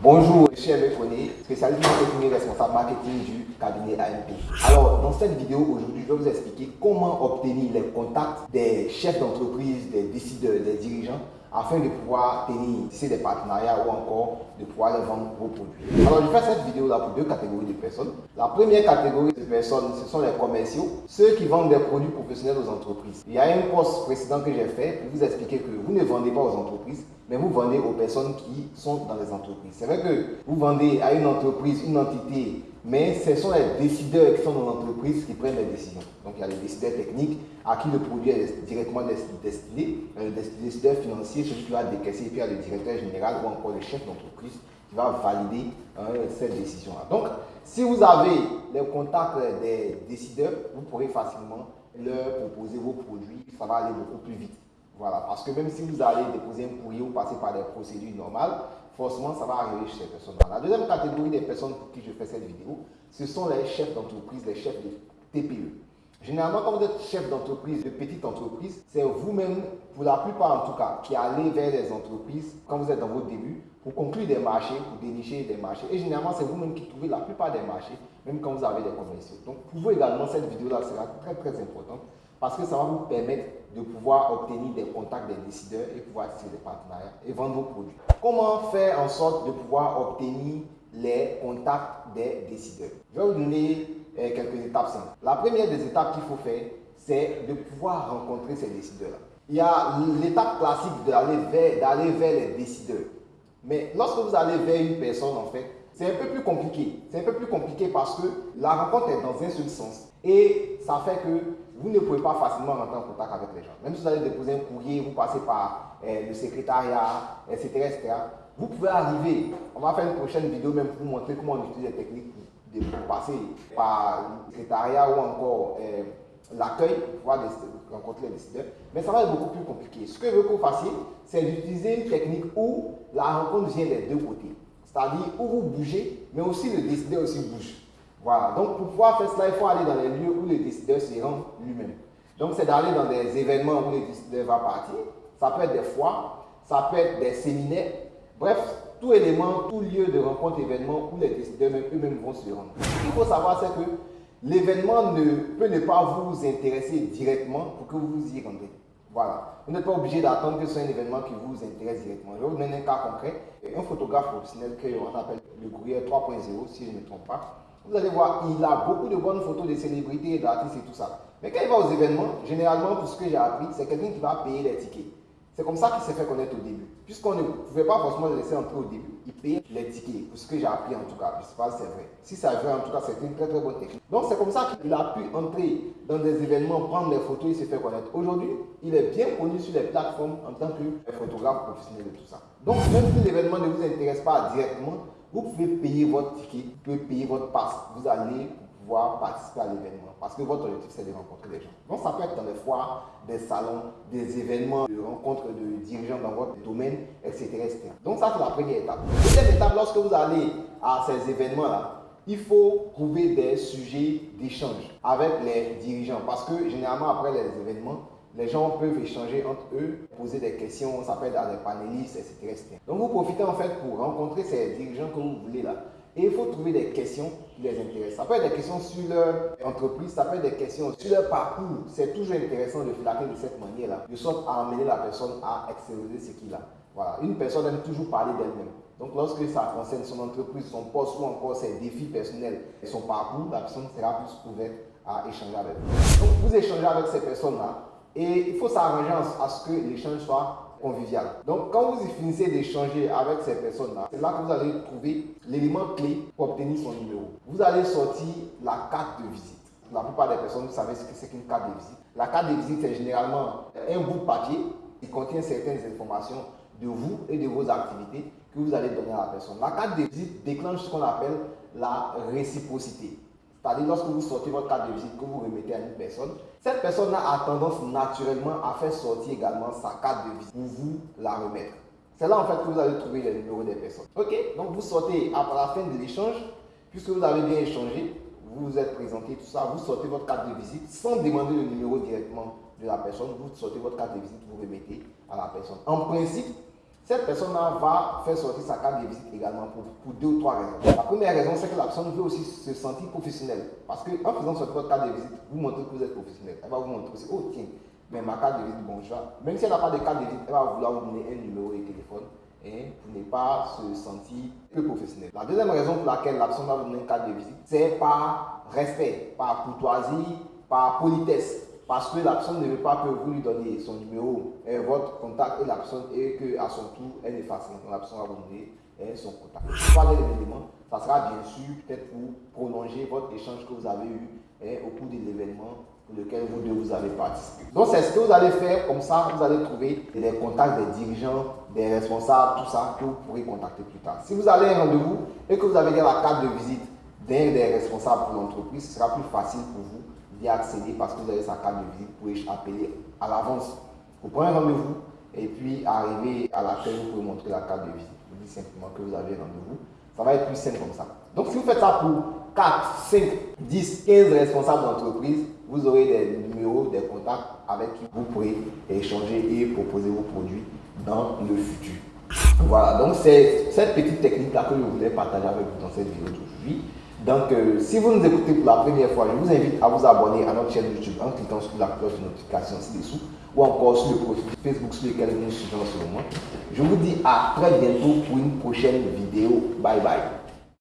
Bonjour, je suis spécialiste marketing et responsable marketing du cabinet AMP. Alors, dans cette vidéo aujourd'hui, je vais vous expliquer comment obtenir les contacts des chefs d'entreprise, des décideurs, des dirigeants afin de pouvoir tenir des partenariats ou encore de pouvoir les vendre vos produits. Alors, je fais cette vidéo là pour deux catégories de personnes. La première catégorie de personnes, ce sont les commerciaux, ceux qui vendent des produits professionnels aux entreprises. Il y a un post précédent que j'ai fait pour vous expliquer que vous ne vendez pas aux entreprises, mais vous vendez aux personnes qui sont dans les entreprises. C'est vrai que vous vendez à une entreprise, une entité, mais ce sont les décideurs qui sont dans l'entreprise qui prennent les décisions. Donc il y a les décideurs techniques à qui le produit est directement destiné, le décideur financier, celui qui va décaisser, et puis il y a le directeur général ou encore le chef d'entreprise qui va valider hein, cette décision-là. Donc, si vous avez les contacts des décideurs, vous pourrez facilement leur proposer vos produits, ça va aller beaucoup plus vite. Voilà, parce que même si vous allez déposer un courrier ou passer par des procédures normales, forcément, ça va arriver chez ces personnes-là. La deuxième catégorie des personnes pour qui je fais cette vidéo, ce sont les chefs d'entreprise, les chefs de TPE. Généralement, quand vous êtes chef d'entreprise, de petite entreprise, c'est vous-même, pour la plupart en tout cas, qui allez vers les entreprises quand vous êtes dans vos débuts pour conclure des marchés, pour dénicher des marchés. Et généralement, c'est vous-même qui trouvez la plupart des marchés, même quand vous avez des commerciaux. Donc, pour vous également, cette vidéo-là sera très très importante parce que ça va vous permettre de pouvoir obtenir des contacts et pouvoir tirer des partenariats et vendre vos produits. Comment faire en sorte de pouvoir obtenir les contacts des décideurs? Je vais vous donner euh, quelques étapes simples. La première des étapes qu'il faut faire, c'est de pouvoir rencontrer ces décideurs-là. Il y a l'étape classique d'aller vers, vers les décideurs. Mais lorsque vous allez vers une personne, en fait, c'est un peu plus compliqué. C'est un peu plus compliqué parce que la rencontre est dans un seul sens. Et ça fait que vous ne pouvez pas facilement rentrer en contact avec les gens. Même si vous allez déposer un courrier, vous passez par euh, le secrétariat, etc., etc., vous pouvez arriver. On va faire une prochaine vidéo même pour vous montrer comment on utilise les techniques de passer par le secrétariat ou encore euh, l'accueil pour pouvoir rencontrer les décideurs. Mais ça va être beaucoup plus compliqué. Ce que je veux que vous fassiez, c'est d'utiliser une technique où la rencontre vient des deux côtés. C'est-à-dire où vous bougez, mais aussi le décideur aussi bouge. Voilà. Donc, pour pouvoir faire cela, il faut aller dans les lieux où le décideur se rend lui-même. Donc, c'est d'aller dans des événements où le décideur va partir. Ça peut être des foires, ça peut être des séminaires. Bref, tout élément, tout lieu de rencontre, événement où les décideurs eux-mêmes vont se rendre. Ce qu'il faut savoir, c'est que l'événement ne peut ne pas vous intéresser directement pour que vous y rendez. Voilà. Vous n'êtes pas obligé d'attendre que ce soit un événement qui vous intéresse directement. Je vais vous donner un cas concret. Un photographe professionnel qu'on appelle le courrier 3.0, si je ne me trompe pas. Vous allez voir, il a beaucoup de bonnes photos de célébrités, d'artistes et tout ça. Mais quand il va aux événements, généralement, pour ce que j'ai appris, c'est quelqu'un qui va payer les tickets. C'est comme ça qu'il s'est fait connaître au début. Puisqu'on ne pouvait pas forcément le laisser entrer au début, il payait les tickets, pour ce que j'ai appris en tout cas. Je ne sais pas si c'est vrai. Si c'est vrai, en tout cas, c'est une très très bonne technique. Donc c'est comme ça qu'il a pu entrer dans des événements, prendre des photos, il s'est fait connaître. Aujourd'hui, il est bien connu sur les plateformes en tant que photographe professionnel et tout ça. Donc même si l'événement ne vous intéresse pas directement, vous pouvez payer votre ticket, vous pouvez payer votre passe. Vous allez participer à l'événement. Parce que votre objectif, c'est de rencontrer les gens. Donc, ça peut être dans les foires, des salons, des événements, de rencontres de dirigeants dans votre domaine, etc. Donc, ça, c'est la première étape. Deuxième étape, lorsque vous allez à ces événements-là, il faut trouver des sujets d'échange avec les dirigeants. Parce que généralement, après les événements, les gens peuvent échanger entre eux, poser des questions, peut être à des panélistes, etc., etc. Donc vous profitez en fait pour rencontrer ces dirigeants que vous voulez là. Et il faut trouver des questions qui les intéressent. Ça peut être des questions sur leur entreprise, ça peut être des questions sur leur parcours. C'est toujours intéressant de flatter de cette manière-là, de sorte à amener la personne à extérioriser ce qu'il a. Voilà. Une personne aime toujours parler d'elle-même. Donc lorsque ça concerne son entreprise, son poste ou encore ses défis personnels et son parcours, la personne sera plus ouverte à échanger avec vous. Donc vous échangez avec ces personnes-là et il faut s'arranger à ce que l'échange soit convivial. Donc, quand vous finissez d'échanger avec ces personnes-là, c'est là que vous allez trouver l'élément clé pour obtenir son numéro. Vous allez sortir la carte de visite. La plupart des personnes, vous savez ce que c'est qu'une carte de visite. La carte de visite, c'est généralement un bout de papier qui contient certaines informations de vous et de vos activités que vous allez donner à la personne. La carte de visite déclenche ce qu'on appelle la réciprocité. C'est-à-dire, lorsque vous sortez votre carte de visite que vous remettez à une personne, cette personne-là a tendance naturellement à faire sortir également sa carte de visite pour vous la remettre. C'est là en fait que vous allez trouver les numéros des personnes. Ok, donc vous sortez à la fin de l'échange, puisque vous avez bien échangé, vous vous êtes présenté, tout ça, vous sortez votre carte de visite sans demander le numéro directement de la personne, vous sortez votre carte de visite, vous remettez à la personne. En principe, cette personne-là va faire sortir sa carte de visite également pour, deux ou trois raisons. La première raison, c'est que la veut aussi se sentir professionnelle. Parce qu'en faisant sortir votre carte de visite, vous montrez que vous êtes professionnel. Elle va vous montrer aussi, oh tiens, mais ma carte de visite, bon choix. Même si elle n'a pas de carte de visite, elle va vouloir vous donner un numéro de téléphone hein, pour ne pas se sentir peu professionnel. La deuxième raison pour laquelle la va vous donner une carte de visite, c'est par respect, par courtoisie, par politesse. Parce que la personne ne veut pas que vous lui donniez son numéro, votre contact et la personne, et qu'à son tour, elle efface. Donc la personne vous donner son contact. Troisième élément, ça sera bien sûr peut-être pour prolonger votre échange que vous avez eu hein, au cours de l'événement lequel vous deux vous avez participé. Donc c'est ce que vous allez faire, comme ça vous allez trouver les contacts des dirigeants, des responsables, tout ça que vous pourrez contacter plus tard. Si vous avez un rendez-vous et que vous avez la carte de visite d'un des responsables pour l'entreprise, ce sera plus facile pour vous d'y accéder parce que vous avez sa carte de visite, vous pouvez appeler à l'avance. Vous prenez rendez-vous et puis arriver à laquelle vous pouvez montrer la carte de visite. Vous dites simplement que vous avez un rendez-vous. Ça va être plus simple comme ça. Donc si vous faites ça pour 4, 5, 10, 15 responsables d'entreprise, vous aurez des numéros, des contacts avec qui vous pourrez échanger et proposer vos produits dans le futur. Voilà, donc c'est cette petite technique-là que je voulais partager avec vous dans cette vidéo d'aujourd'hui. Donc, euh, si vous nous écoutez pour la première fois, je vous invite à vous abonner à notre chaîne YouTube en cliquant sur la cloche de notification ci-dessous ou encore sur le profil Facebook sur lequel nous suivez en ce moment. Je vous dis à très bientôt pour une prochaine vidéo. Bye bye.